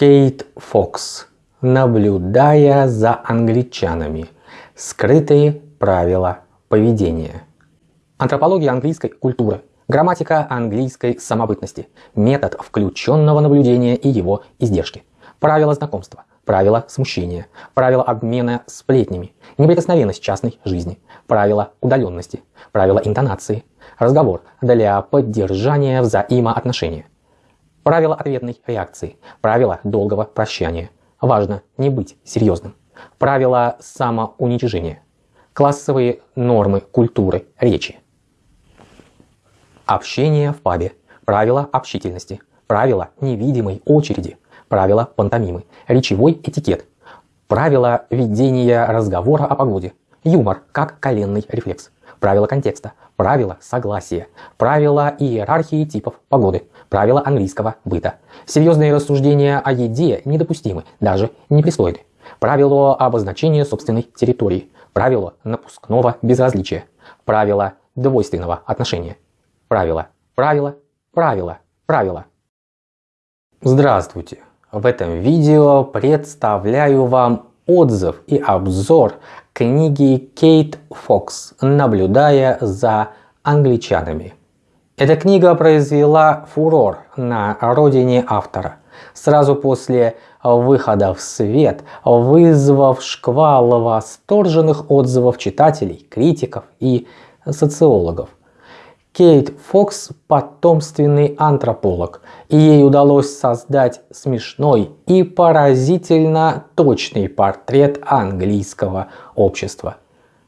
Кейт Фокс. Наблюдая за англичанами. Скрытые правила поведения. Антропология английской культуры. Грамматика английской самобытности. Метод включенного наблюдения и его издержки. Правила знакомства. Правила смущения. Правила обмена сплетнями. Неприкосновенность частной жизни. Правила удаленности. Правила интонации. Разговор для поддержания взаимоотношения. Правила ответной реакции. Правила долгого прощания. Важно не быть серьезным. Правила самоуничижения. Классовые нормы культуры речи. Общение в пабе. Правила общительности. Правила невидимой очереди. Правила пантомимы. Речевой этикет. Правила ведения разговора о погоде. Юмор как коленный рефлекс. Правила контекста. Правила согласия. Правила иерархии типов погоды. Правила английского быта. Серьезные рассуждения о еде недопустимы, даже непристойны. Правило обозначения собственной территории. Правило напускного безразличия. Правило двойственного отношения. Правило, правило, правило, правило. Здравствуйте! В этом видео представляю вам отзыв и обзор книги Кейт Фокс «Наблюдая за англичанами». Эта книга произвела фурор на родине автора. Сразу после выхода в свет, вызвав шквал восторженных отзывов читателей, критиков и социологов. Кейт Фокс – потомственный антрополог, и ей удалось создать смешной и поразительно точный портрет английского общества.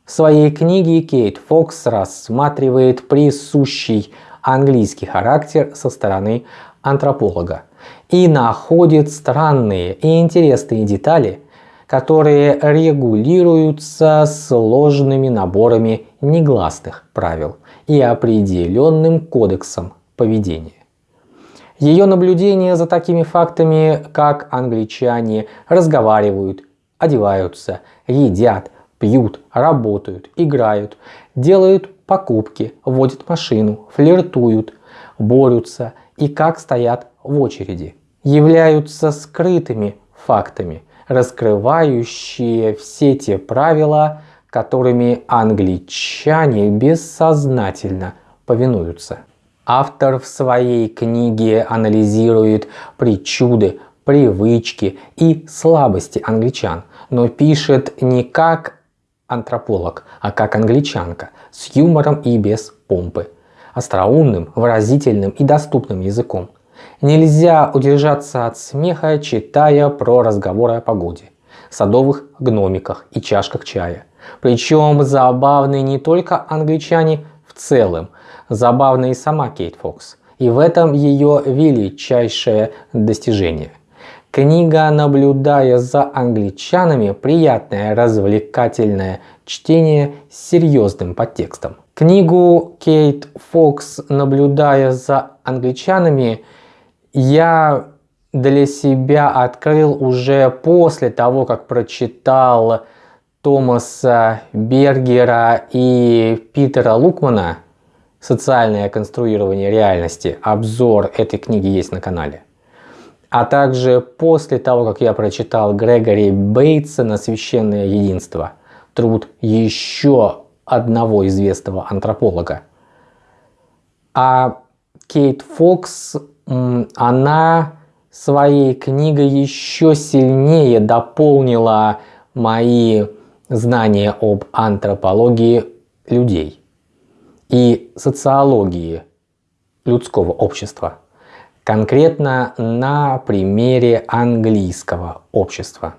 В своей книге Кейт Фокс рассматривает присущий английский характер со стороны антрополога и находит странные и интересные детали, которые регулируются сложными наборами негласных правил и определенным кодексом поведения. Ее наблюдение за такими фактами, как англичане разговаривают, одеваются, едят, пьют, работают, играют, делают покупки, водят машину, флиртуют, борются и как стоят в очереди, являются скрытыми фактами, раскрывающие все те правила, которыми англичане бессознательно повинуются. Автор в своей книге анализирует причуды, привычки и слабости англичан, но пишет не как антрополог, а как англичанка, с юмором и без помпы, остроумным, выразительным и доступным языком. Нельзя удержаться от смеха, читая про разговоры о погоде, садовых гномиках и чашках чая – причем забавны не только англичане в целом, забавна и сама Кейт Фокс. И в этом ее величайшее достижение. Книга, наблюдая за англичанами, приятное развлекательное чтение с серьезным подтекстом. Книгу Кейт Фокс, наблюдая за англичанами, я для себя открыл уже после того, как прочитал Томаса Бергера и Питера Лукмана «Социальное конструирование реальности». Обзор этой книги есть на канале. А также после того, как я прочитал Грегори Бейтсона «Священное единство», труд еще одного известного антрополога. А Кейт Фокс, она своей книгой еще сильнее дополнила мои знания об антропологии людей и социологии людского общества, конкретно на примере английского общества.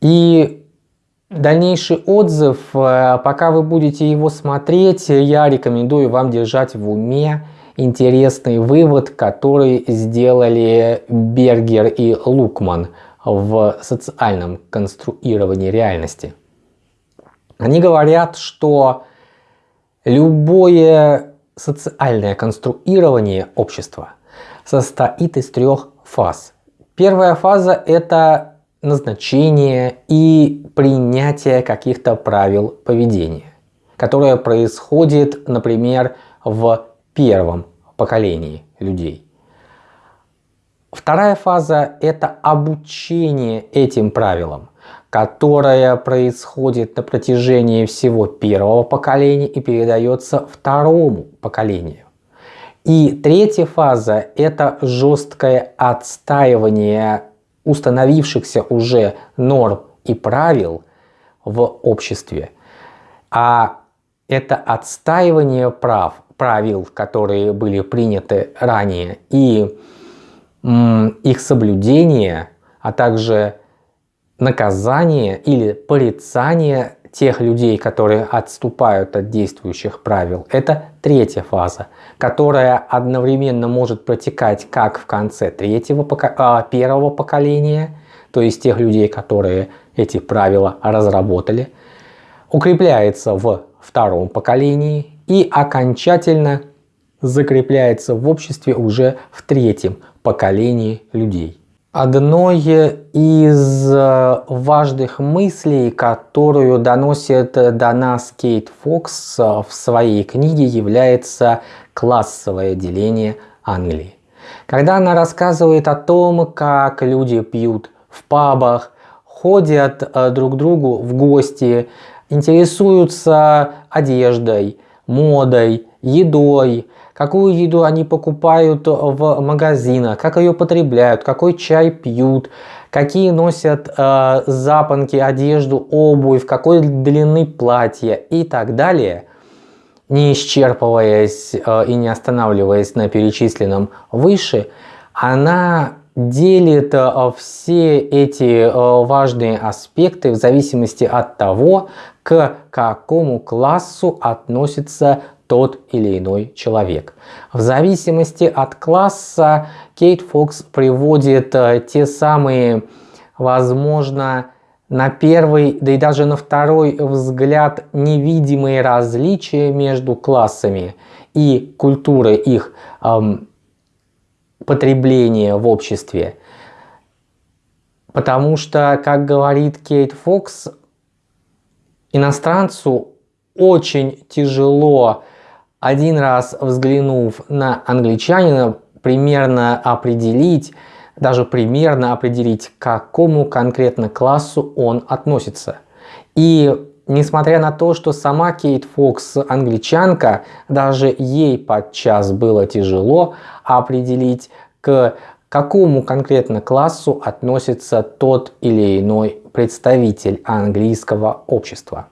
И дальнейший отзыв, э, пока вы будете его смотреть, я рекомендую вам держать в уме интересный вывод, который сделали Бергер и Лукман – в социальном конструировании реальности. Они говорят, что любое социальное конструирование общества состоит из трех фаз. Первая фаза – это назначение и принятие каких-то правил поведения, которое происходит, например, в первом поколении людей. Вторая фаза – это обучение этим правилам, которое происходит на протяжении всего первого поколения и передается второму поколению. И третья фаза – это жесткое отстаивание установившихся уже норм и правил в обществе. А это отстаивание прав, правил, которые были приняты ранее, и их соблюдение, а также наказание или порицание тех людей, которые отступают от действующих правил. Это третья фаза, которая одновременно может протекать как в конце третьего, а, первого поколения, то есть тех людей, которые эти правила разработали, укрепляется в втором поколении и окончательно закрепляется в обществе уже в третьем поколении людей. Одной из э, важных мыслей, которую доносит до нас Кейт Фокс в своей книге, является классовое деление Англии. Когда она рассказывает о том, как люди пьют в пабах, ходят э, друг к другу в гости, интересуются одеждой, модой, едой, какую еду они покупают в магазинах, как ее потребляют, какой чай пьют, какие носят э, запонки, одежду, обувь, какой длины платья и так далее, не исчерпываясь э, и не останавливаясь на перечисленном выше, она делит э, все эти э, важные аспекты в зависимости от того, к какому классу относится тот или иной человек. В зависимости от класса Кейт Фокс приводит э, те самые, возможно, на первый, да и даже на второй взгляд невидимые различия между классами и культурой их эм, потребления в обществе. Потому что, как говорит Кейт Фокс, иностранцу очень тяжело один раз взглянув на англичанина, примерно определить, даже примерно определить, к какому конкретно классу он относится. И несмотря на то, что сама Кейт Фокс англичанка, даже ей подчас было тяжело определить, к какому конкретно классу относится тот или иной представитель английского общества.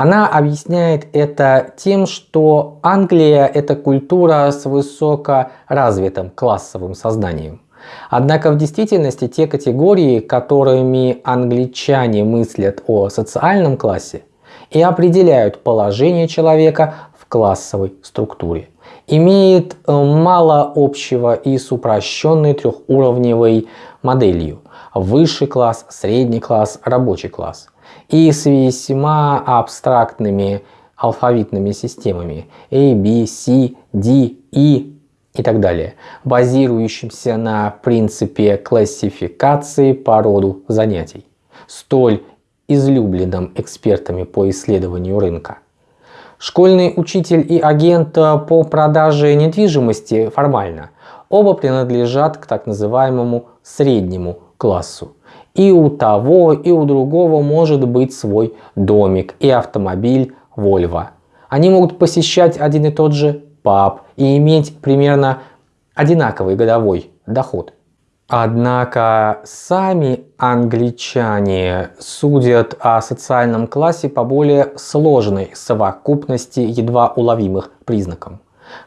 Она объясняет это тем, что Англия – это культура с высокоразвитым классовым сознанием. Однако в действительности те категории, которыми англичане мыслят о социальном классе, и определяют положение человека в классовой структуре, имеет э, мало общего и с упрощенной трехуровневой моделью – высший класс, средний класс, рабочий класс – и с весьма абстрактными алфавитными системами A, B, C, D, E и так далее, базирующимся на принципе классификации по роду занятий, столь излюбленным экспертами по исследованию рынка. Школьный учитель и агент по продаже недвижимости формально оба принадлежат к так называемому среднему классу и у того, и у другого может быть свой домик и автомобиль Volvo. Они могут посещать один и тот же паб и иметь примерно одинаковый годовой доход. Однако сами англичане судят о социальном классе по более сложной совокупности едва уловимых признаков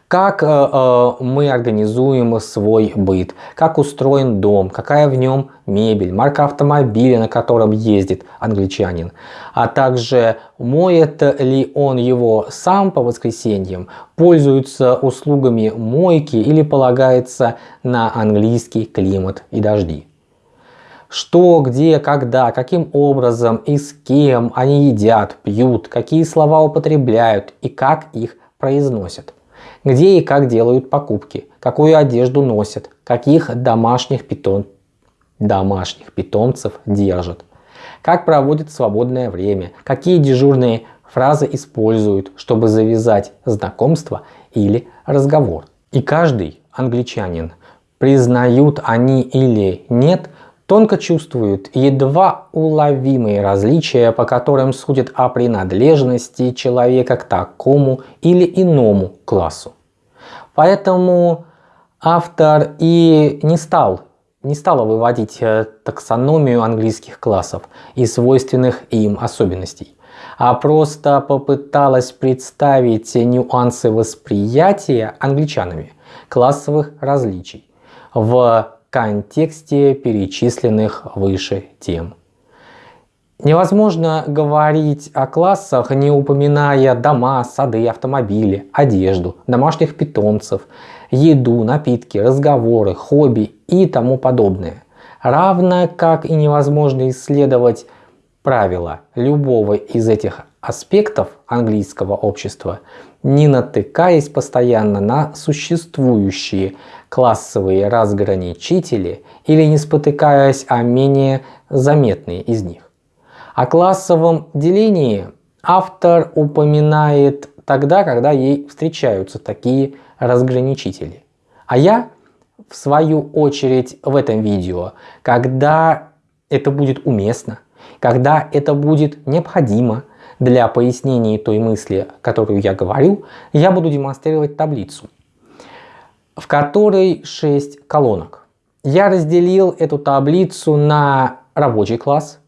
как э, э, мы организуем свой быт, как устроен дом, какая в нем мебель, марка автомобиля, на котором ездит англичанин, а также моет ли он его сам по воскресеньям, пользуется услугами мойки или полагается на английский климат и дожди. Что, где, когда, каким образом и с кем они едят, пьют, какие слова употребляют и как их произносят где и как делают покупки, какую одежду носят, каких домашних, питон... домашних питомцев держат, как проводят свободное время, какие дежурные фразы используют, чтобы завязать знакомство или разговор. И каждый англичанин признают они или нет, тонко чувствуют едва уловимые различия, по которым судят о принадлежности человека к такому или иному классу. Поэтому автор и не стал не стала выводить э, таксономию английских классов и свойственных им особенностей, а просто попыталась представить нюансы восприятия англичанами классовых различий в контексте перечисленных выше тем. Невозможно говорить о классах, не упоминая дома, сады, автомобили, одежду, домашних питомцев, еду, напитки, разговоры, хобби и тому подобное. Равно как и невозможно исследовать правила любого из этих аспектов английского общества, не натыкаясь постоянно на существующие классовые разграничители или не спотыкаясь о менее заметные из них. О классовом делении автор упоминает тогда, когда ей встречаются такие разграничители. А я, в свою очередь, в этом видео, когда это будет уместно, когда это будет необходимо для пояснения той мысли, которую я говорю, я буду демонстрировать таблицу, в которой 6 колонок. Я разделил эту таблицу на рабочий класс,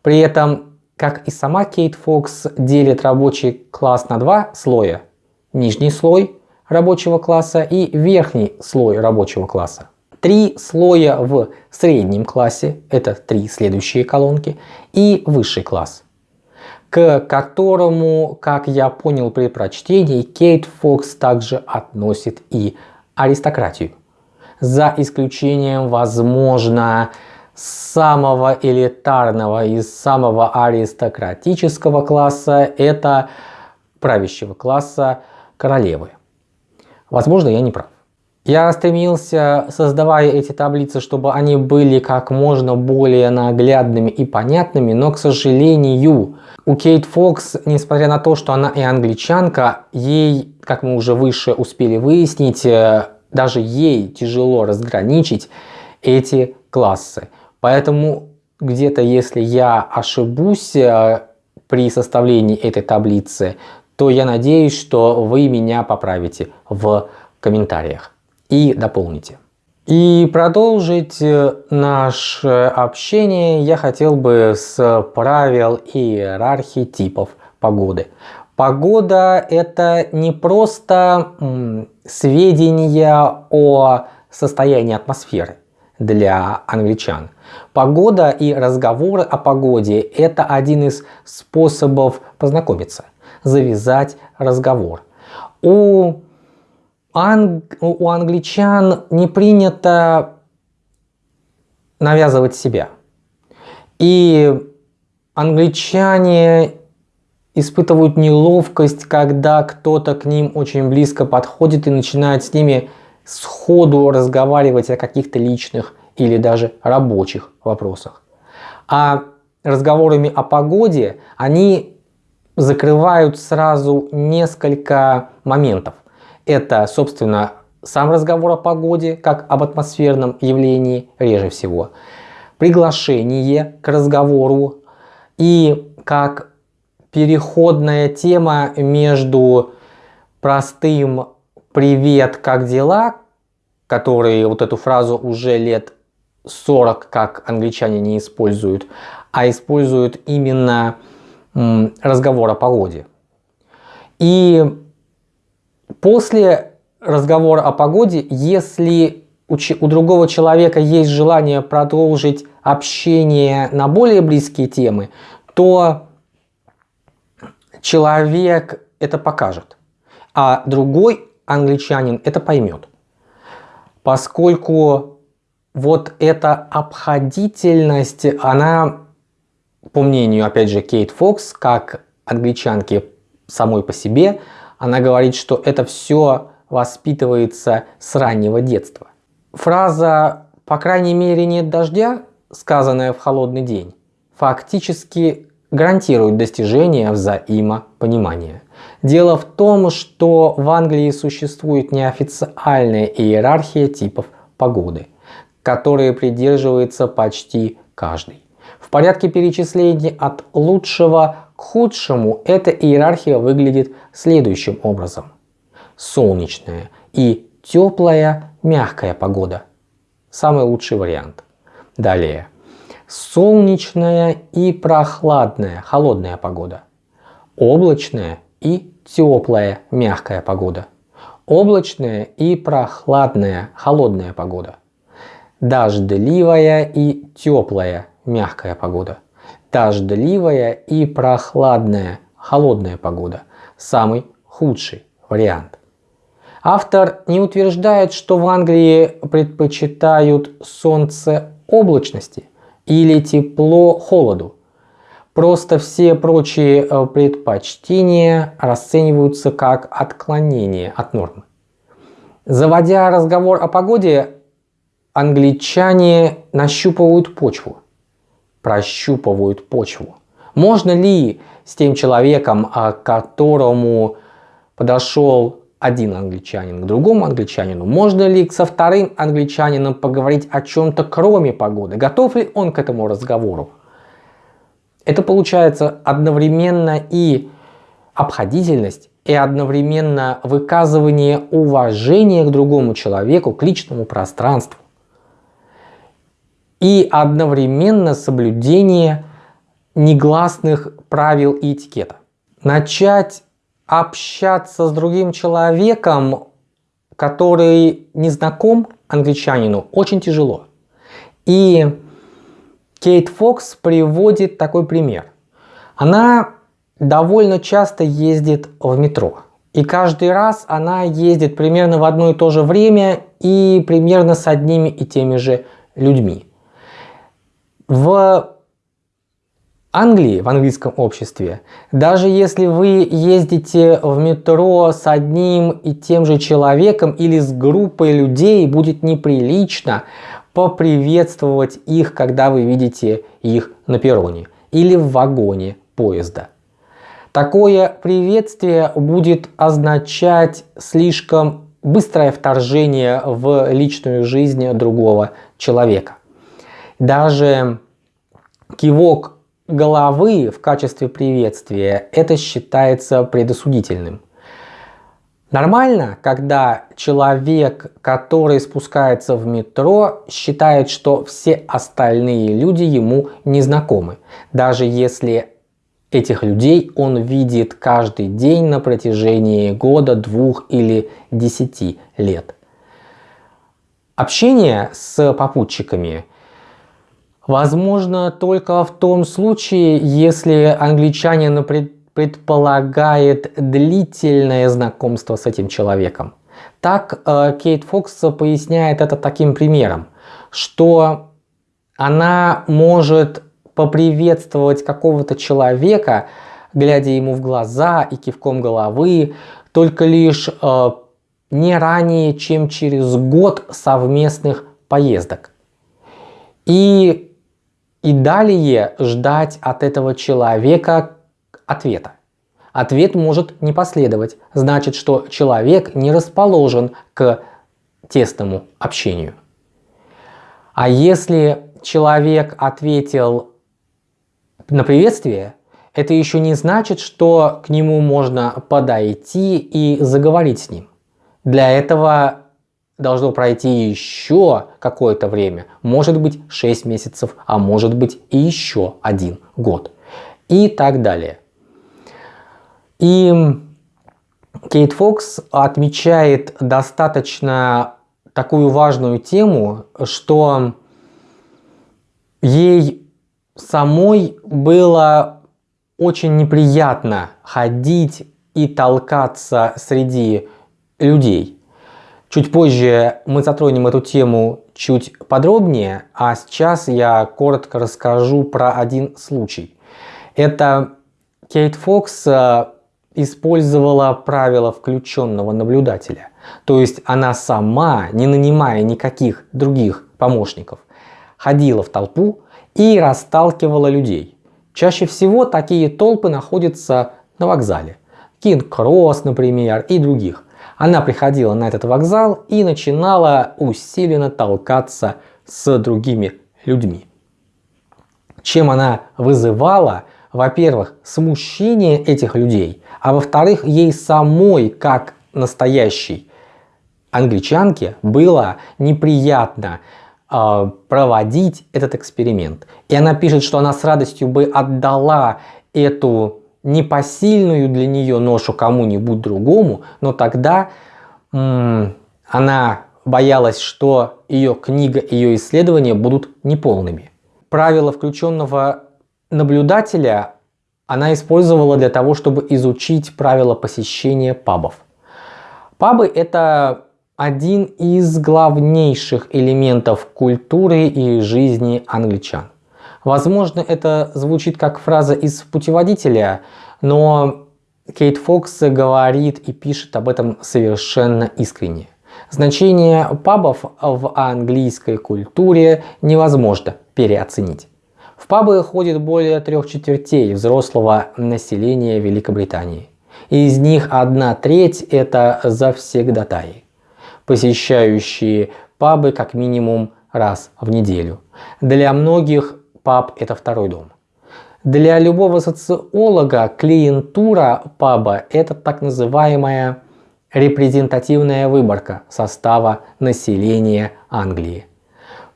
при этом, как и сама Кейт Фокс делит рабочий класс на два слоя. Нижний слой рабочего класса и верхний слой рабочего класса. Три слоя в среднем классе, это три следующие колонки, и высший класс, к которому, как я понял при прочтении, Кейт Фокс также относит и аристократию. За исключением, возможно, самого элитарного и самого аристократического класса, это правящего класса королевы. Возможно, я не прав. Я стремился, создавая эти таблицы, чтобы они были как можно более наглядными и понятными, но, к сожалению, у Кейт Фокс, несмотря на то, что она и англичанка, ей, как мы уже выше успели выяснить, э, даже ей тяжело разграничить эти классы. Поэтому где-то, если я ошибусь э, при составлении этой таблицы, то я надеюсь, что вы меня поправите в комментариях и дополните. И продолжить э, наше общение я хотел бы с правил иерархии типов погоды. Погода это не просто сведения о состоянии атмосферы для англичан. Погода и разговоры о погоде это один из способов познакомиться завязать разговор. У, анг... у англичан не принято навязывать себя. И англичане испытывают неловкость, когда кто-то к ним очень близко подходит и начинает с ними сходу разговаривать о каких-то личных или даже рабочих вопросах. А разговорами о погоде они закрывают сразу несколько моментов. Это, собственно, сам разговор о погоде, как об атмосферном явлении, реже всего. Приглашение к разговору и как переходная тема между простым «Привет, как дела?», который вот эту фразу уже лет 40 как англичане не используют, а используют именно разговор о погоде. И после разговора о погоде, если у, другого человека есть желание продолжить общение на более близкие темы, то человек это покажет, а другой англичанин это поймет. Поскольку вот эта обходительность, она по мнению, опять же, Кейт Фокс, как англичанки самой по себе, она говорит, что это все воспитывается с раннего детства. Фраза «по крайней мере нет дождя», сказанная в холодный день, фактически гарантирует достижение взаимопонимания. Дело в том, что в Англии существует неофициальная иерархия типов погоды, которые придерживается почти каждый. В порядке перечисления от лучшего худшему эта иерархия выглядит следующим образом. Солнечная и теплая, мягкая погода. Самый лучший вариант. Далее. Солнечная и прохладная, холодная погода. Облачная и теплая, мягкая погода. Облачная и прохладная, холодная погода. Дождливая и теплая, мягкая погода. Дождливая и прохладная, холодная погода. Самый худший вариант. Автор не утверждает, что в Англии предпочитают солнце облачности или тепло холоду. Просто все прочие э, предпочтения расцениваются как отклонение от нормы. Заводя разговор о погоде, англичане нащупывают почву, прощупывают почву. Можно ли с тем человеком, а, к которому подошел один англичанин к другому англичанину, можно ли со вторым англичанином поговорить о чем-то кроме погоды, готов ли он к этому разговору. Это получается одновременно и обходительность, и одновременно выказывание уважения к другому человеку, к личному пространству. И одновременно соблюдение негласных правил и этикета. Начать общаться с другим человеком, который не знаком англичанину, очень тяжело. И Кейт Фокс приводит такой пример. Она довольно часто ездит в метро. И каждый раз она ездит примерно в одно и то же время и примерно с одними и теми же людьми. В Англии, в английском обществе, даже если вы ездите в метро с одним и тем же человеком или с группой людей, будет неприлично поприветствовать их, когда вы видите их на перроне или в вагоне поезда. Такое приветствие будет означать слишком быстрое вторжение в личную жизнь другого человека. Даже кивок головы в качестве приветствия это считается предосудительным. Нормально, когда человек, который спускается в метро, считает, что все остальные люди ему не знакомы, даже если этих людей он видит каждый день на протяжении года, двух или десяти лет. Общение с попутчиками возможно только в том случае, если англичанин пред предполагает длительное знакомство с этим человеком. Так э, Кейт Фокс поясняет это таким примером, что она может поприветствовать какого-то человека, глядя ему в глаза и кивком головы, только лишь э, не ранее, чем через год совместных поездок. И, и далее ждать от этого человека ответа. Ответ может не последовать, значит, что человек не расположен к тесному общению. А если человек ответил на приветствие, это еще не значит, что к нему можно подойти и заговорить с ним. Для этого должно пройти еще какое-то время, может быть 6 месяцев, а может быть и еще один год и так далее. И Кейт Фокс отмечает достаточно такую важную тему, что ей самой было очень неприятно ходить и толкаться среди людей. Чуть позже мы затронем эту тему чуть подробнее, а сейчас я коротко расскажу про один случай. Это Кейт Фокс э, использовала правило включенного наблюдателя. То есть она сама, не нанимая никаких других помощников, ходила в толпу и расталкивала людей. Чаще всего такие толпы находятся на вокзале. Кинг-Кросс, например, и других. Она приходила на этот вокзал и начинала усиленно толкаться с другими людьми. Чем она вызывала, во-первых, смущение этих людей, а во-вторых, ей самой, как настоящей англичанке, было неприятно э, проводить этот эксперимент. И она пишет, что она с радостью бы отдала эту непосильную для нее ношу кому-нибудь другому, но тогда она боялась, что ее книга, ее исследования будут неполными. Правило включенного наблюдателя она использовала для того, чтобы изучить правила посещения пабов. Пабы – это один из главнейших элементов культуры и жизни англичан. Возможно, это звучит как фраза из путеводителя, но Кейт Фокс говорит и пишет об этом совершенно искренне. Значение пабов в английской культуре невозможно переоценить. В пабы ходит более трех четвертей взрослого населения Великобритании. Из них одна треть это завсегдатаи, посещающие пабы как минимум раз в неделю. Для многих паб это второй дом. Для любого социолога клиентура паба это так называемая репрезентативная выборка состава населения Англии.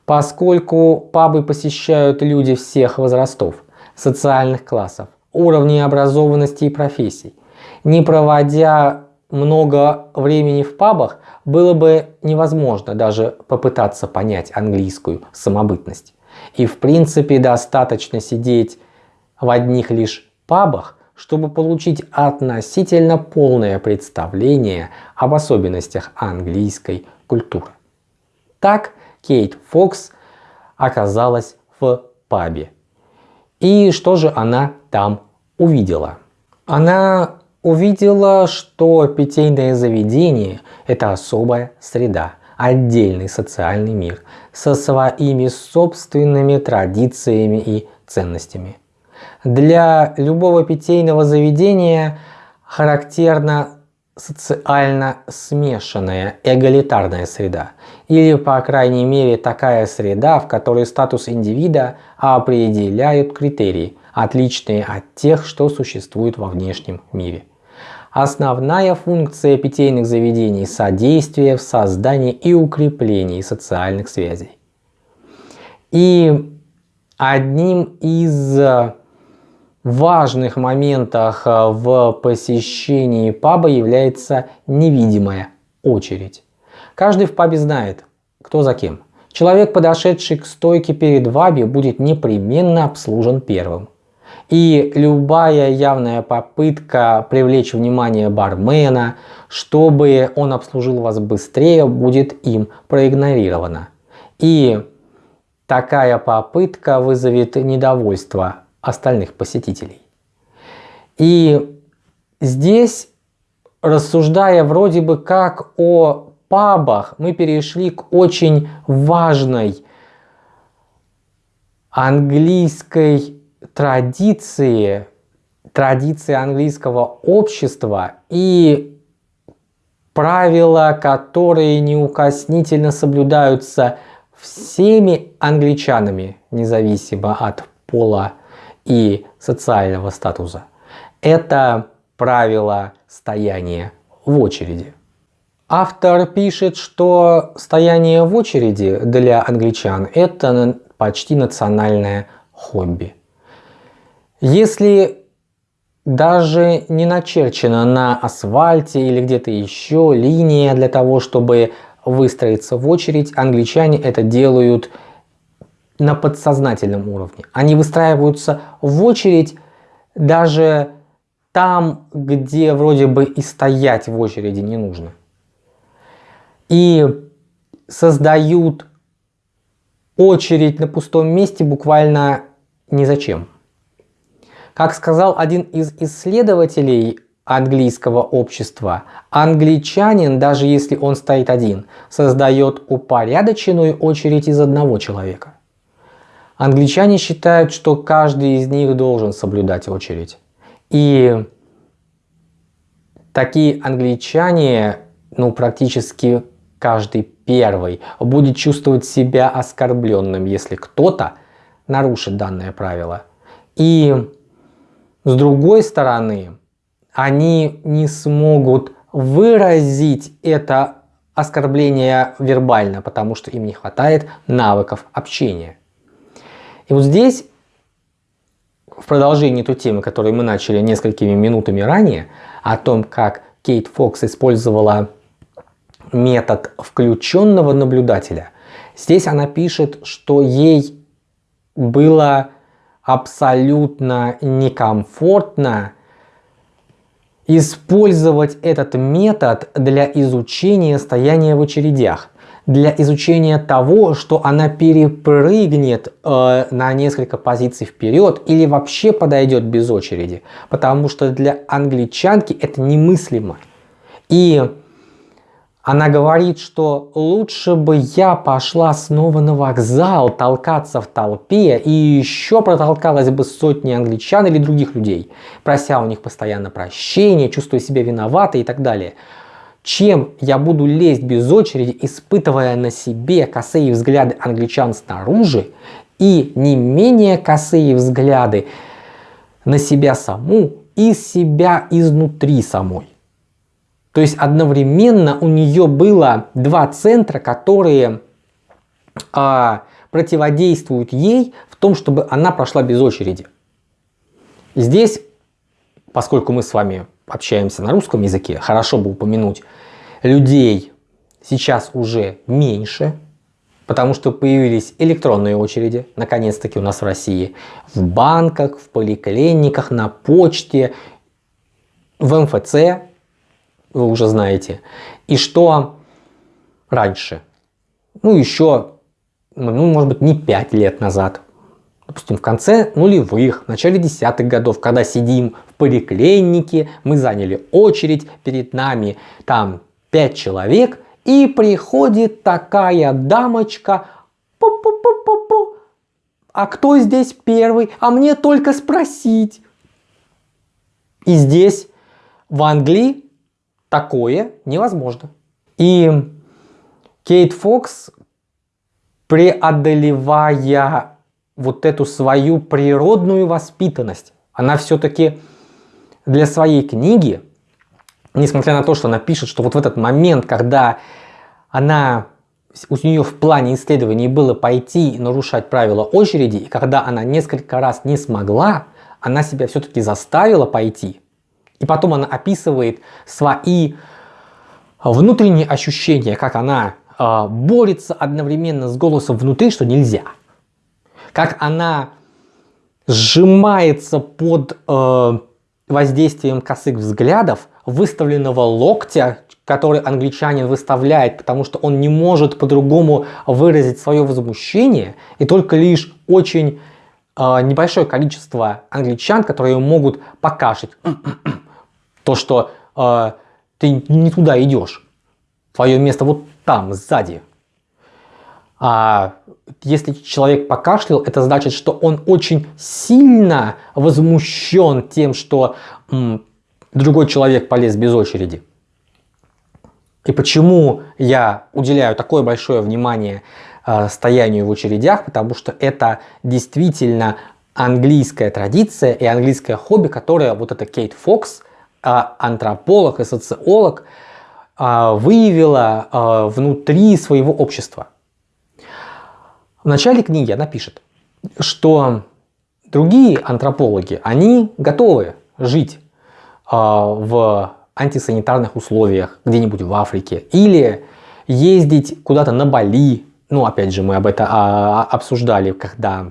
Поскольку пабы посещают люди всех возрастов, социальных классов, уровней образованности и профессий, не проводя много времени в пабах, было бы невозможно даже попытаться понять английскую самобытность. И в принципе достаточно сидеть в одних лишь пабах, чтобы получить относительно полное представление об особенностях английской культуры. Так Кейт Фокс оказалась в пабе. И что же она там увидела? Она увидела, что питейное заведение – это особая среда, отдельный социальный мир со своими собственными традициями и ценностями. Для любого питейного заведения характерна социально смешанная эгалитарная среда. Или, по крайней мере, такая среда, в которой статус индивида определяют критерии, отличные от тех, что существуют во внешнем мире. Основная функция питейных заведений – содействие в создании и укреплении социальных связей. И одним из важных моментах э, в посещении паба является невидимая очередь. Каждый в пабе знает, кто за кем. Человек, подошедший к стойке перед ваби, будет непременно обслужен первым. И любая явная попытка привлечь внимание бармена, чтобы он обслужил вас быстрее, будет им проигнорирована. И такая попытка вызовет недовольство остальных посетителей. И здесь, рассуждая вроде бы как о пабах, мы перешли к очень важной английской традиции, традиции английского общества и правила, которые неукоснительно соблюдаются всеми англичанами, независимо от пола и социального статуса. Это правило стояния в очереди. Автор пишет, что стояние в очереди для англичан это почти национальное хобби. Если даже не начерчена на асфальте или где-то еще линия для того, чтобы выстроиться в очередь, англичане это делают на подсознательном уровне. Они выстраиваются в очередь даже там, где вроде бы и стоять в очереди не нужно. И создают очередь на пустом месте буквально ни зачем. Как сказал один из исследователей английского общества, англичанин, даже если он стоит один, создает упорядоченную очередь из одного человека. Англичане считают, что каждый из них должен соблюдать очередь. И такие англичане ну, практически каждый первый будет чувствовать себя оскорбленным, если кто-то нарушит данное правило. И с другой стороны, они не смогут выразить это оскорбление вербально, потому что им не хватает навыков общения. И вот здесь, в продолжении той темы, которую мы начали несколькими минутами ранее, о том, как Кейт Фокс использовала метод включенного наблюдателя, здесь она пишет, что ей было абсолютно некомфортно использовать этот метод для изучения стояния в очередях, для изучения того, что она перепрыгнет э, на несколько позиций вперед или вообще подойдет без очереди, потому что для англичанки это немыслимо. И она говорит, что лучше бы я пошла снова на вокзал толкаться в толпе и еще протолкалась бы сотни англичан или других людей, прося у них постоянно прощения, чувствуя себя виноватой и так далее. Чем я буду лезть без очереди, испытывая на себе косые взгляды англичан снаружи и не менее косые взгляды на себя саму и себя изнутри самой. То есть одновременно у нее было два центра, которые а, противодействуют ей в том, чтобы она прошла без очереди. Здесь, поскольку мы с вами общаемся на русском языке, хорошо бы упомянуть, людей сейчас уже меньше, потому что появились электронные очереди, наконец-таки у нас в России, в банках, в поликлиниках, на почте, в МФЦ, вы уже знаете. И что раньше? Ну, еще, ну, может быть, не 5 лет назад. Допустим, в конце нулевых, в начале десятых годов, когда сидим в поликлинике, мы заняли очередь, перед нами там 5 человек, и приходит такая дамочка, Пу -пу -пу а кто здесь первый? А мне только спросить. И здесь, в Англии, такое невозможно. И Кейт Фокс, преодолевая вот эту свою природную воспитанность, она все-таки для своей книги, несмотря на то, что она пишет, что вот в этот момент, когда она у нее в плане исследований было пойти и нарушать правила очереди, и когда она несколько раз не смогла, она себя все-таки заставила пойти – и потом она описывает свои внутренние ощущения, как она э, борется одновременно с голосом внутри, что нельзя. Как она сжимается под э, воздействием косых взглядов, выставленного локтя, который англичанин выставляет, потому что он не может по-другому выразить свое возмущение, и только лишь очень э, небольшое количество англичан, которые могут покашить то, что э, ты не туда идешь. Твое место вот там, сзади. А если человек покашлял, это значит, что он очень сильно возмущен тем, что м, другой человек полез без очереди. И почему я уделяю такое большое внимание э, стоянию в очередях? Потому что это действительно английская традиция и английское хобби, которое вот эта Кейт Фокс антрополог и социолог а, выявила а, внутри своего общества. В начале книги она пишет, что другие антропологи, они готовы жить в антисанитарных условиях где-нибудь в Африке или ездить куда-то на Бали. Ну, опять же, мы об этом обсуждали, когда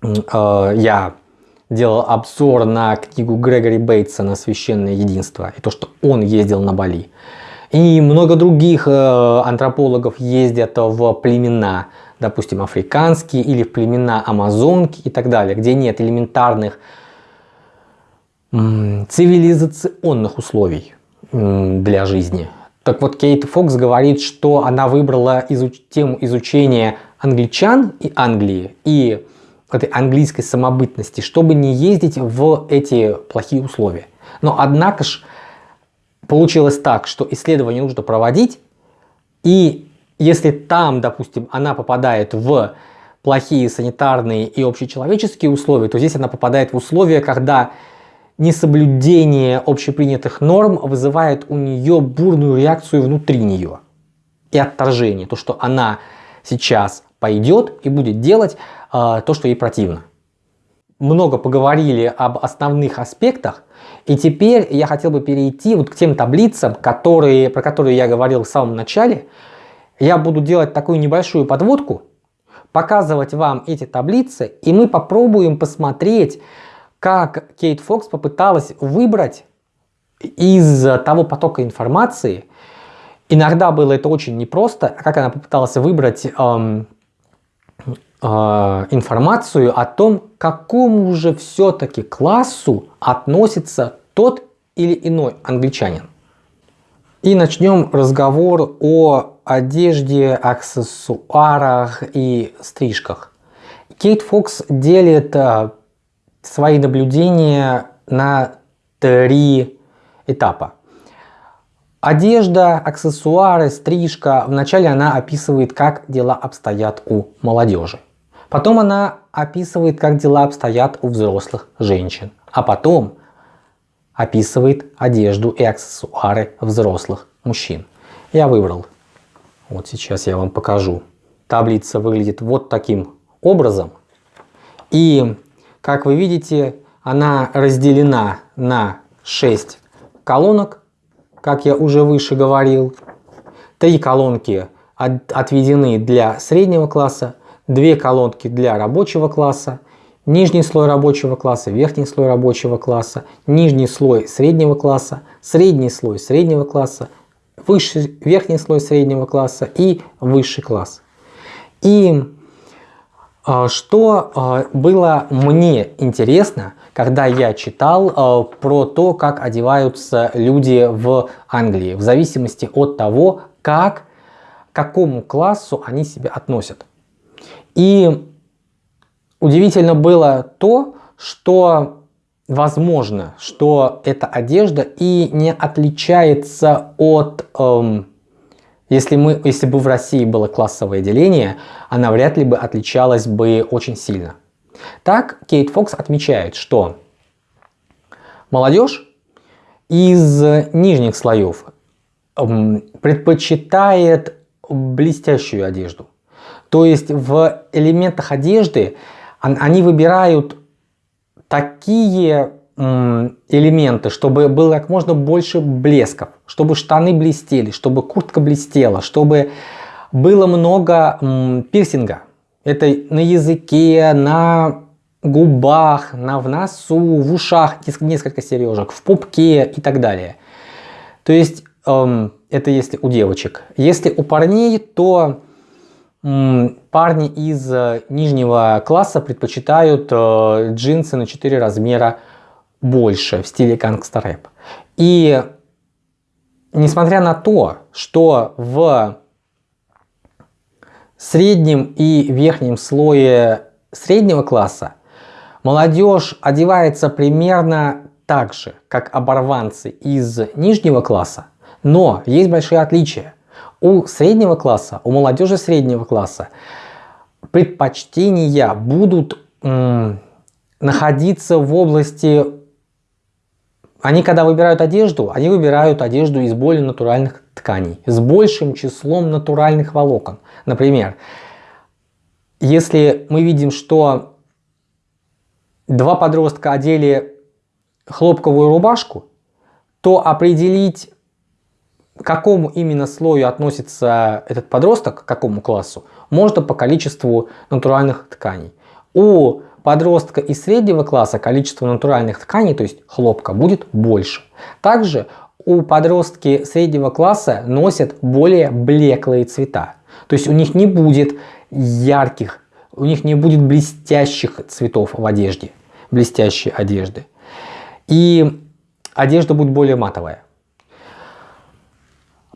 я делал обзор на книгу Грегори Бейтса на священное единство и то, что он ездил на Бали. И много других э, антропологов ездят в племена, допустим, африканские или в племена амазонки и так далее, где нет элементарных цивилизационных условий для жизни. Так вот, Кейт Фокс говорит, что она выбрала изуч тему изучения англичан и Англии и этой английской самобытности, чтобы не ездить в эти плохие условия. Но однако ж получилось так, что исследование нужно проводить, и если там, допустим, она попадает в плохие санитарные и общечеловеческие условия, то здесь она попадает в условия, когда несоблюдение общепринятых норм вызывает у нее бурную реакцию внутри нее и отторжение. То, что она сейчас пойдет и будет делать то, что ей противно. Много поговорили об основных аспектах, и теперь я хотел бы перейти вот к тем таблицам, которые, про которые я говорил в самом начале. Я буду делать такую небольшую подводку, показывать вам эти таблицы, и мы попробуем посмотреть, как Кейт Фокс попыталась выбрать из того потока информации, иногда было это очень непросто, как она попыталась выбрать эм, информацию о том, к какому же все-таки классу относится тот или иной англичанин. И начнем разговор о одежде, аксессуарах и стрижках. Кейт Фокс делит э, свои наблюдения на три этапа. Одежда, аксессуары, стрижка. Вначале она описывает, как дела обстоят у молодежи. Потом она описывает, как дела обстоят у взрослых женщин. А потом описывает одежду и аксессуары взрослых мужчин. Я выбрал. Вот сейчас я вам покажу. Таблица выглядит вот таким образом. И, как вы видите, она разделена на 6 колонок, как я уже выше говорил. Три колонки отведены для среднего класса, две колонки для рабочего класса, нижний слой рабочего класса, верхний слой рабочего класса, нижний слой среднего класса, средний слой среднего класса, высший, верхний слой среднего класса и высший класс. И а, что а, было мне интересно, когда я читал а, про то, как одеваются люди в Англии, в зависимости от того, как, к какому классу они себя относят. И удивительно было то, что возможно, что эта одежда и не отличается от... Эм, если, мы, если бы в России было классовое деление, она вряд ли бы отличалась бы очень сильно. Так, Кейт Фокс отмечает, что молодежь из нижних слоев эм, предпочитает блестящую одежду. То есть в элементах одежды они выбирают такие элементы, чтобы было как можно больше блесков, чтобы штаны блестели, чтобы куртка блестела, чтобы было много пирсинга. Это на языке, на губах, на, в носу, в ушах несколько сережек, в пупке и так далее. То есть эм, это если у девочек. Если у парней, то парни из э, нижнего класса предпочитают э, джинсы на 4 размера больше в стиле гангстер-рэп. И несмотря на то, что в среднем и верхнем слое среднего класса молодежь одевается примерно так же, как оборванцы из нижнего класса, но есть большие отличия у среднего класса, у молодежи среднего класса предпочтения будут находиться в области... Они когда выбирают одежду, они выбирают одежду из более натуральных тканей, с большим числом натуральных волокон. Например, если мы видим, что два подростка одели хлопковую рубашку, то определить к какому именно слою относится этот подросток, к какому классу, можно по количеству натуральных тканей. У подростка из среднего класса количество натуральных тканей, то есть хлопка, будет больше. Также у подростки среднего класса носят более блеклые цвета. То есть у них не будет ярких, у них не будет блестящих цветов в одежде, блестящей одежды. И одежда будет более матовая.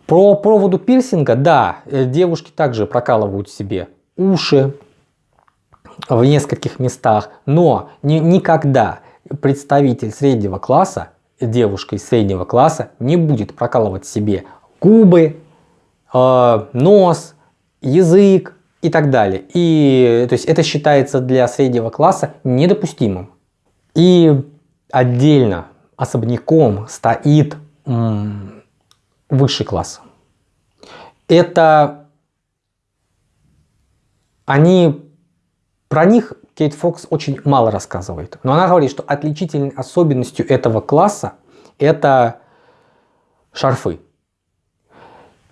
По проводу пирсинга, да, э, девушки также прокалывают себе уши в нескольких местах, но ни, никогда представитель среднего класса девушка из среднего класса не будет прокалывать себе губы, э, нос, язык и так далее. И то есть это считается для среднего класса недопустимым. И отдельно, особняком стоит высший класс. Это они, про них Кейт Фокс очень мало рассказывает. Но она говорит, что отличительной особенностью этого класса это шарфы.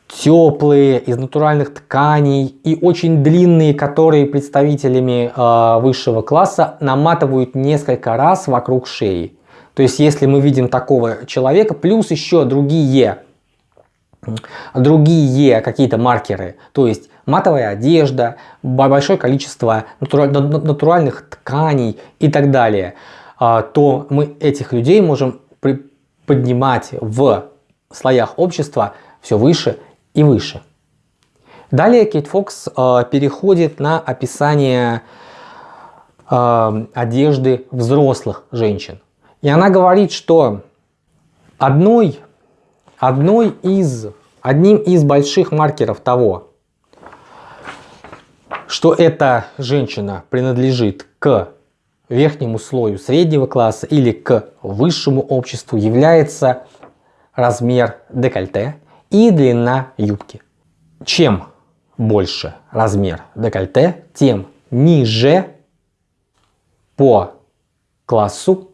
Теплые, из натуральных тканей и очень длинные, которые представителями э, высшего класса наматывают несколько раз вокруг шеи. То есть если мы видим такого человека, плюс еще другие, другие какие-то маркеры, то есть матовая одежда, большое количество натуральных тканей и так далее, а, то мы этих людей можем поднимать в слоях общества все выше и выше. Далее Кейт Фокс а, переходит на описание а, одежды взрослых женщин. И она говорит, что одной, одной из, одним из больших маркеров того, что эта женщина принадлежит к верхнему слою среднего класса или к высшему обществу является размер декольте и длина юбки. Чем больше размер декольте, тем ниже по классу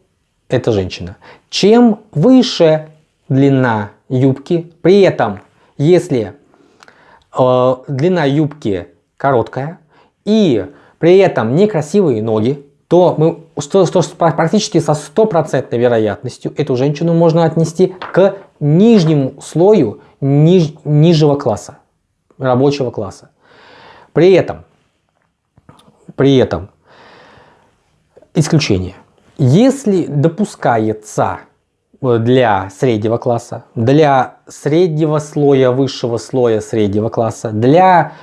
эта женщина. Чем выше длина юбки, при этом если э, длина юбки короткая, и при этом некрасивые ноги, то мы что, что практически со стопроцентной вероятностью эту женщину можно отнести к нижнему слою ниж, нижнего класса, рабочего класса. При этом, при этом, исключение. Если допускается для среднего класса, для среднего слоя, высшего слоя среднего класса, для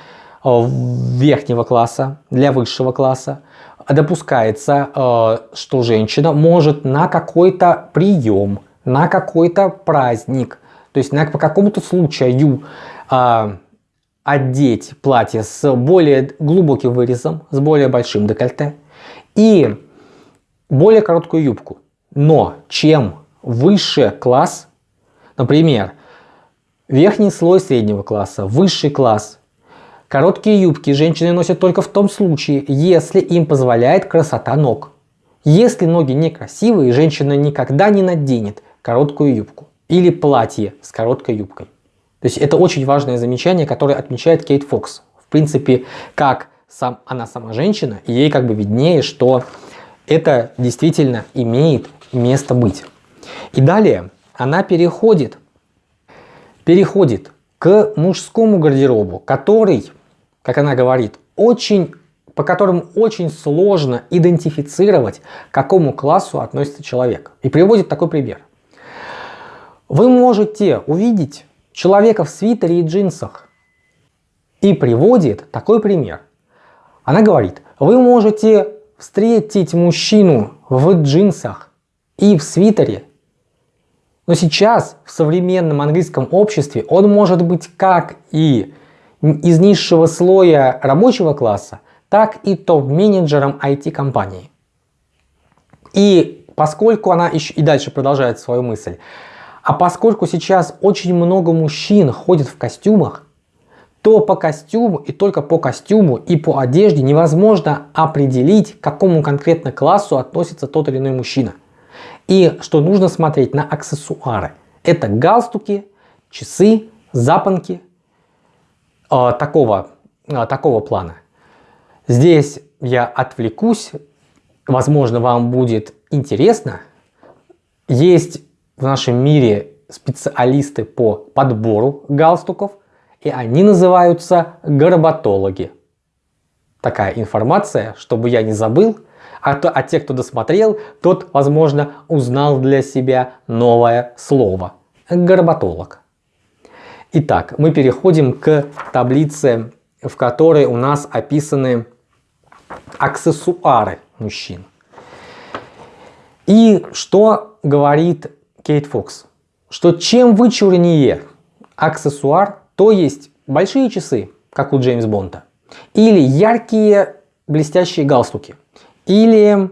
Э, верхнего класса, для высшего класса, допускается, э, что женщина может на какой-то прием, на какой-то праздник, то есть на, по какому-то случаю э, одеть платье с более глубоким вырезом, с более большим декольте и более короткую юбку. Но чем выше класс, например, верхний слой среднего класса, высший класс, Короткие юбки женщины носят только в том случае, если им позволяет красота ног. Если ноги некрасивые, женщина никогда не наденет короткую юбку или платье с короткой юбкой. То есть это очень важное замечание, которое отмечает Кейт Фокс. В принципе, как сам, она сама женщина, ей как бы виднее, что это действительно имеет место быть. И далее она переходит, переходит к мужскому гардеробу, который как она говорит, очень, по которым очень сложно идентифицировать, к какому классу относится человек. И приводит такой пример. Вы можете увидеть человека в свитере и джинсах. И приводит такой пример. Она говорит, вы можете встретить мужчину в джинсах и в свитере, но сейчас в современном английском обществе он может быть как и из низшего слоя рабочего класса, так и топ-менеджером IT-компании. И поскольку она еще и дальше продолжает свою мысль, а поскольку сейчас очень много мужчин ходит в костюмах, то по костюму и только по костюму и по одежде невозможно определить, к какому конкретно классу относится тот или иной мужчина. И что нужно смотреть на аксессуары. Это галстуки, часы, запонки, э, такого, э, такого плана. Здесь я отвлекусь, возможно вам будет интересно. Есть в нашем мире специалисты по подбору галстуков, и они называются горботологи. Такая информация, чтобы я не забыл, а, то, а те, кто досмотрел, тот, возможно, узнал для себя новое слово. Горботолог. Итак, мы переходим к таблице, в которой у нас описаны аксессуары мужчин. И что говорит Кейт Фокс, что чем вычурнее аксессуар, то есть большие часы, как у Джеймс Бонда, или яркие блестящие галстуки, или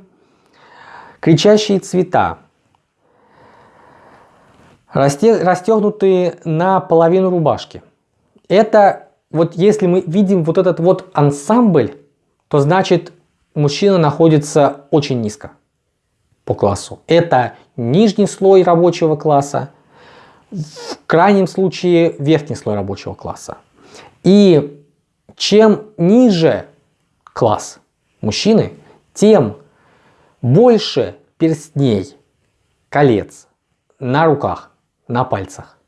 кричащие цвета, расстегнутые на половину рубашки. Это вот если мы видим вот этот вот ансамбль, то значит мужчина находится очень низко по классу. Это нижний слой рабочего класса, в крайнем случае верхний слой рабочего класса. И чем ниже класс мужчины, тем больше перстней, колец на руках, на пальцах.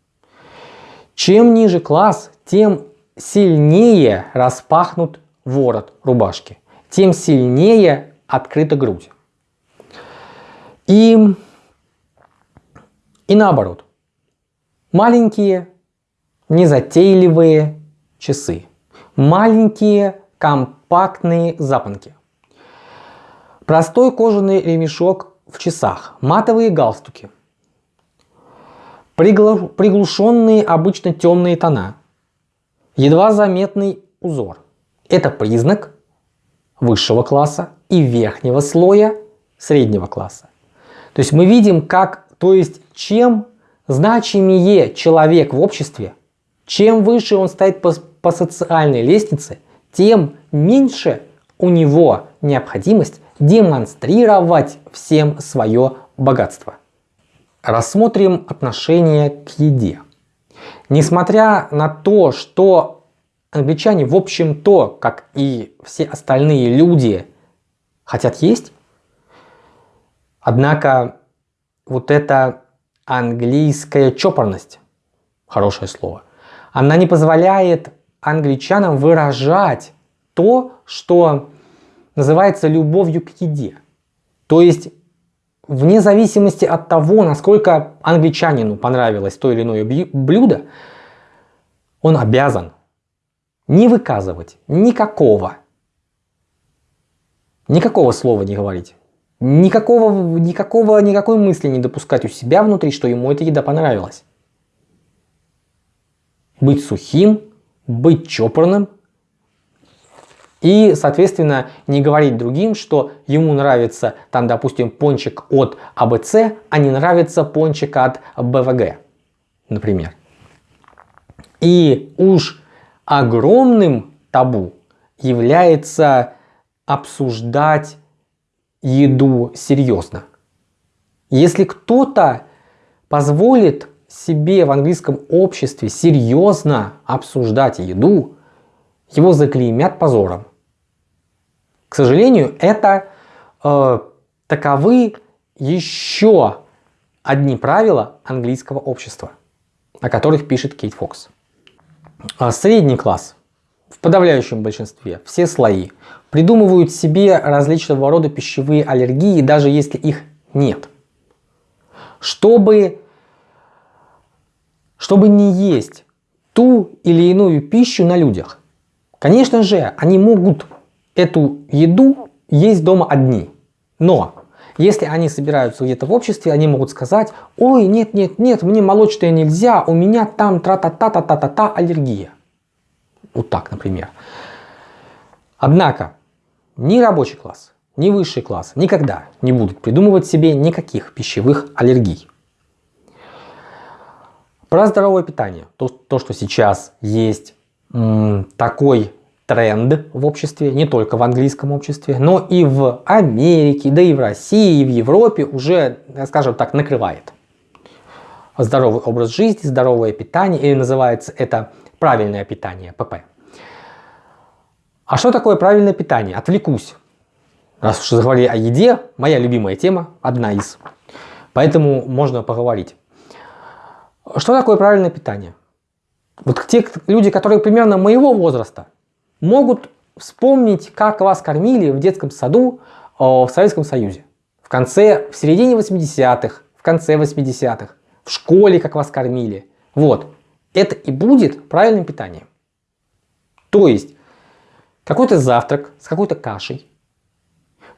Чем ниже класс, тем сильнее распахнут ворот рубашки, тем сильнее открыта грудь. И, и наоборот, маленькие, незатейливые часы, маленькие компактные запонки, простой кожаный ремешок в часах, матовые галстуки, приглушенные обычно темные тона, едва заметный узор. Это признак высшего класса и верхнего слоя среднего класса. То есть мы видим, как, то есть чем значимее человек в обществе, чем выше он стоит по, по социальной лестнице, тем меньше у него необходимость демонстрировать всем свое богатство. Рассмотрим отношение к еде. Несмотря на то, что англичане в общем-то, как и все остальные люди, хотят есть, Однако вот эта английская чопорность, хорошее слово, она не позволяет англичанам выражать то, что называется любовью к еде. То есть вне зависимости от того, насколько англичанину понравилось то или иное блюдо, он обязан не выказывать никакого, никакого слова не говорить Никакого, никакого, никакой мысли не допускать у себя внутри, что ему эта еда понравилась. Быть сухим, быть чопорным и, соответственно, не говорить другим, что ему нравится, там, допустим, пончик от АБЦ, а не нравится пончик от БВГ, например. И уж огромным табу является обсуждать еду серьезно. Если кто-то позволит себе в английском обществе серьезно обсуждать еду, его заклеймят позором. К сожалению, это э, таковы еще одни правила английского общества, о которых пишет Кейт Фокс. А средний класс в подавляющем большинстве, все слои, придумывают себе различного рода пищевые аллергии, даже если их нет. Чтобы, чтобы не есть ту или иную пищу на людях. Конечно же, они могут эту еду есть дома одни. Но если они собираются где-то в обществе, они могут сказать, ой, нет, нет, нет, мне молочное нельзя, у меня там тра-та-та-та-та-та аллергия. Вот так, например. Однако, ни рабочий класс, ни высший класс никогда не будут придумывать себе никаких пищевых аллергий. Про здоровое питание. То, то что сейчас есть такой тренд в обществе, не только в английском обществе, но и в Америке, да и в России, и в Европе уже, скажем так, накрывает. Здоровый образ жизни, здоровое питание, или называется это правильное питание, ПП. А что такое правильное питание? Отвлекусь. Раз уж заговорили о еде, моя любимая тема, одна из. Поэтому можно поговорить. Что такое правильное питание? Вот те люди, которые примерно моего возраста, могут вспомнить, как вас кормили в детском саду в Советском Союзе. В конце, в середине 80-х, в конце 80-х, в школе, как вас кормили. Вот. Это и будет правильным питанием. То есть, какой-то завтрак с какой-то кашей.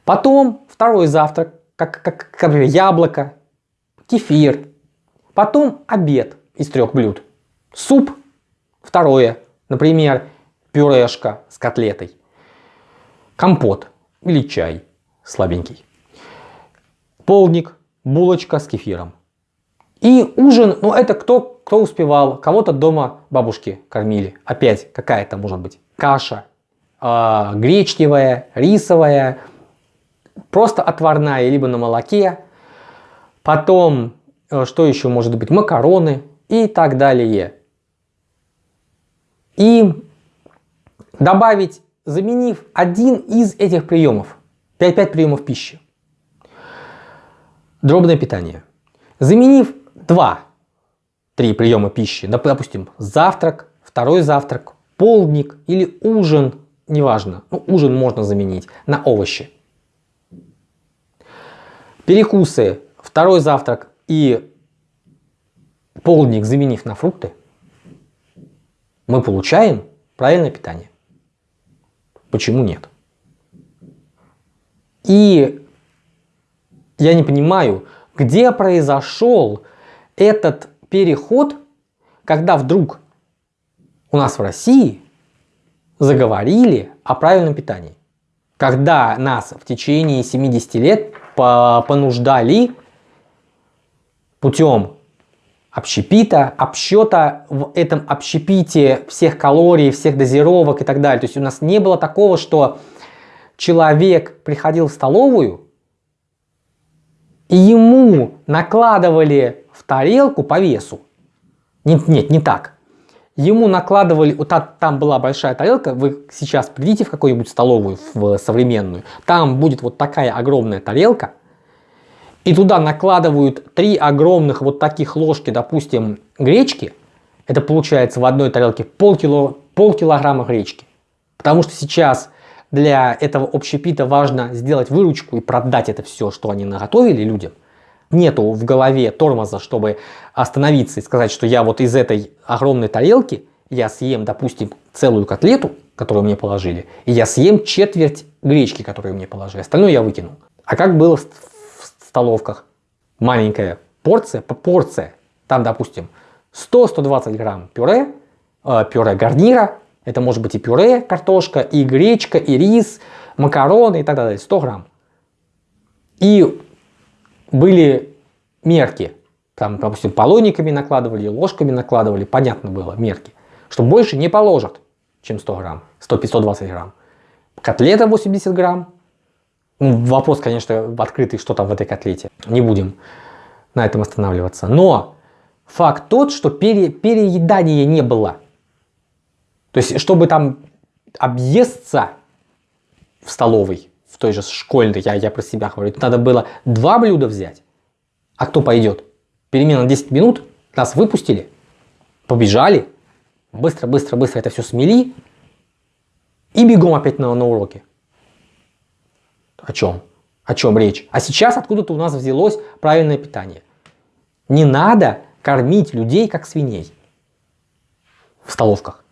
Потом второй завтрак, как, как, как яблоко, кефир, Потом обед из трех блюд. Суп, второе, например, пюрешка с котлетой. Компот или чай слабенький. Полдник, булочка с кефиром. И ужин, ну это кто, кто успевал, кого-то дома бабушки кормили. Опять какая-то может быть каша, э, гречневая, рисовая, просто отварная, либо на молоке. Потом, э, что еще может быть, макароны и так далее. И добавить, заменив один из этих приемов, 5-5 приемов пищи. Дробное питание. Заменив 2-3 приема пищи, допустим, завтрак, второй завтрак, полдник или ужин, неважно, ну, ужин можно заменить на овощи. Перекусы, второй завтрак и полдник заменив на фрукты, мы получаем правильное питание. Почему нет? И я не понимаю, где произошел этот переход, когда вдруг у нас в России заговорили о правильном питании. Когда нас в течение 70 лет понуждали путем общепита, обсчета в этом общепите всех калорий, всех дозировок и так далее. То есть у нас не было такого, что человек приходил в столовую, и ему накладывали в тарелку по весу. Нет, нет, не так. Ему накладывали, вот там была большая тарелка, вы сейчас придите в какую-нибудь столовую, в современную, там будет вот такая огромная тарелка, и туда накладывают три огромных вот таких ложки, допустим, гречки, это получается в одной тарелке полкило, полкилограмма гречки. Потому что сейчас для этого общепита важно сделать выручку и продать это все, что они наготовили людям. Нету в голове тормоза, чтобы остановиться и сказать, что я вот из этой огромной тарелки я съем, допустим, целую котлету, которую мне положили, и я съем четверть гречки, которую мне положили. Остальное я выкинул. А как было столовках. Маленькая порция, порция, там, допустим, 100-120 грамм пюре, э, пюре гарнира, это может быть и пюре, картошка, и гречка, и рис, макароны и так далее, 100 грамм. И были мерки, там, допустим, полониками накладывали, ложками накладывали, понятно было, мерки, что больше не положат, чем 100 грамм, 100-120 грамм. Котлета 80 грамм, ну, вопрос, конечно, открытый, что там в этой котлете. Не будем на этом останавливаться. Но факт тот, что пере, переедания не было. То есть, чтобы там объесться в столовой, в той же школьной, я, я про себя говорю, надо было два блюда взять. А кто пойдет? Перемена 10 минут, нас выпустили, побежали, быстро, быстро, быстро это все смели и бегом опять на, на уроки. О чем? О чем речь? А сейчас откуда-то у нас взялось правильное питание. Не надо кормить людей как свиней в столовках,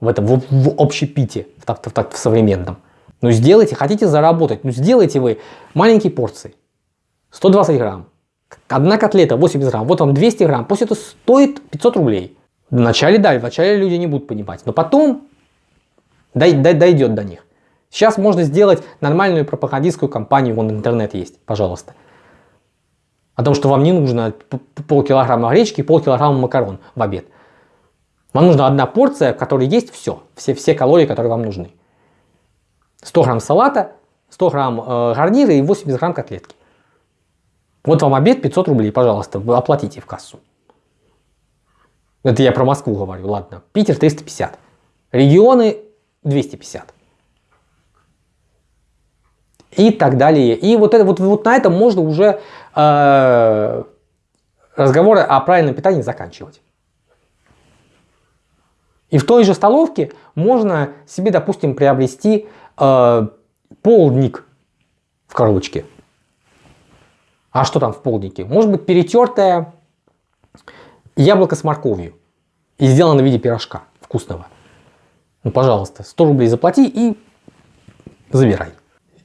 в этом в, в общепите, в, в, в, в современном. Ну сделайте, хотите заработать, ну сделайте вы маленькие порции, 120 грамм, одна котлета 80 грамм, вот вам 200 грамм, пусть это стоит 500 рублей. Вначале да, вначале люди не будут понимать, но потом дойдет до них. Сейчас можно сделать нормальную пропагандистскую кампанию, вон интернет есть, пожалуйста. О том, что вам не нужно полкилограмма гречки и полкилограмма макарон в обед. Вам нужна одна порция, в которой есть все, все, все калории, которые вам нужны. 100 грамм салата, 100 грамм э, гарнира и 80 грамм котлетки. Вот вам обед 500 рублей, пожалуйста, оплатите в кассу. Это я про Москву говорю, ладно. Питер 350. Регионы 250 и так далее. И вот, это, вот, вот на этом можно уже э, разговоры о правильном питании заканчивать. И в той же столовке можно себе, допустим, приобрести э, полдник в коробочке. А что там в полднике? Может быть перетертое яблоко с морковью и сделано в виде пирожка вкусного. Ну, пожалуйста, 100 рублей заплати и забирай.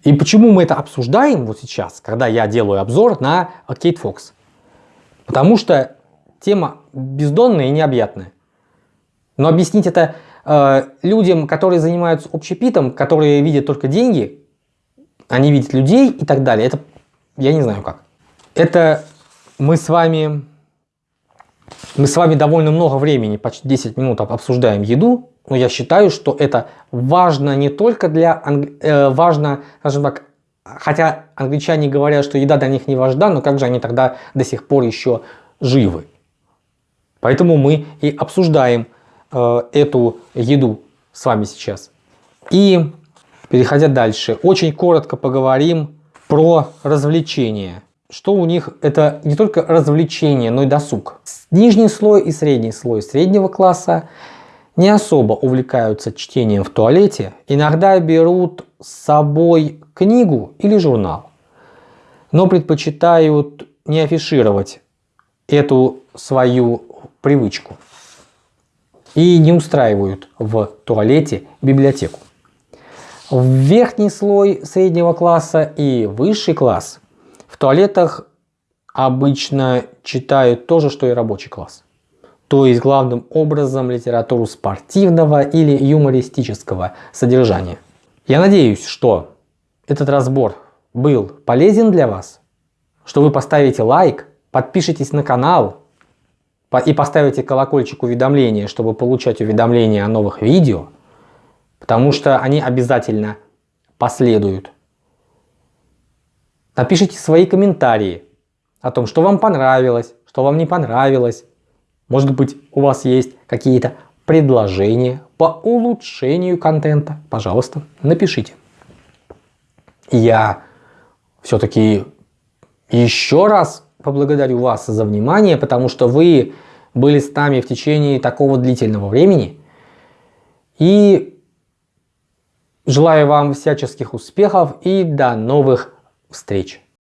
И почему мы это обсуждаем вот сейчас, когда я делаю обзор на Кейт Фокс? Потому что тема бездонная и необъятная. Но объяснить это э, людям, которые занимаются общепитом, которые видят только деньги, они видят людей и так далее, это я не знаю как. Это мы с вами, мы с вами довольно много времени, почти 10 минут обсуждаем еду, но я считаю, что это важно не только для, э, важно, скажем так, хотя англичане говорят, что еда для них не важна, но как же они тогда до сих пор еще живы? Поэтому мы и обсуждаем э, эту еду с вами сейчас. И переходя дальше, очень коротко поговорим про развлечения. Что у них это не только развлечение, но и досуг. Нижний слой и средний слой среднего класса не особо увлекаются чтением в туалете, иногда берут с собой книгу или журнал, но предпочитают не афишировать эту свою привычку и не устраивают в туалете библиотеку. В верхний слой среднего класса и высший класс в туалетах обычно читают то же, что и рабочий класс. То есть главным образом литературу спортивного или юмористического содержания. Я надеюсь, что этот разбор был полезен для вас, что вы поставите лайк, подпишитесь на канал и поставите колокольчик уведомления, чтобы получать уведомления о новых видео – потому что они обязательно последуют. Напишите свои комментарии о том, что вам понравилось, что вам не понравилось. Может быть, у вас есть какие-то предложения по улучшению контента. Пожалуйста, напишите. Я все-таки еще раз поблагодарю вас за внимание, потому что вы были с нами в течение такого длительного времени. И Желаю вам всяческих успехов и до новых встреч!